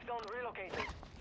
Safe zone relocated.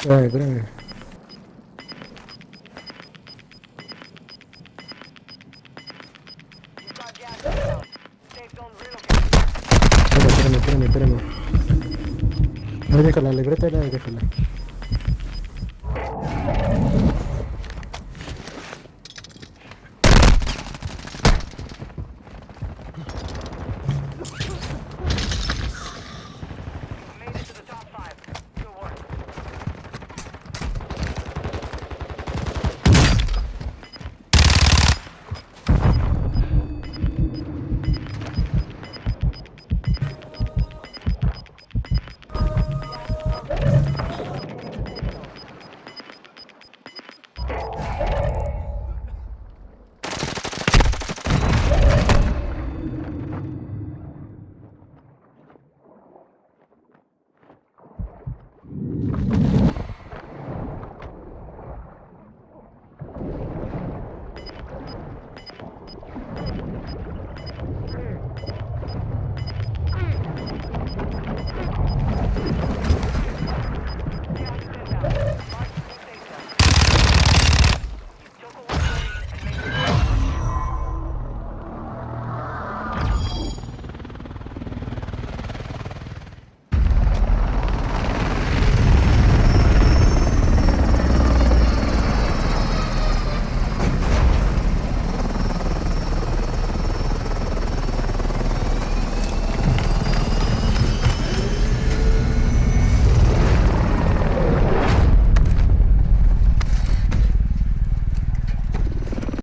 Espérame, espérame. Espérame, espérame, espérame. No, déjala, libreta, déjala.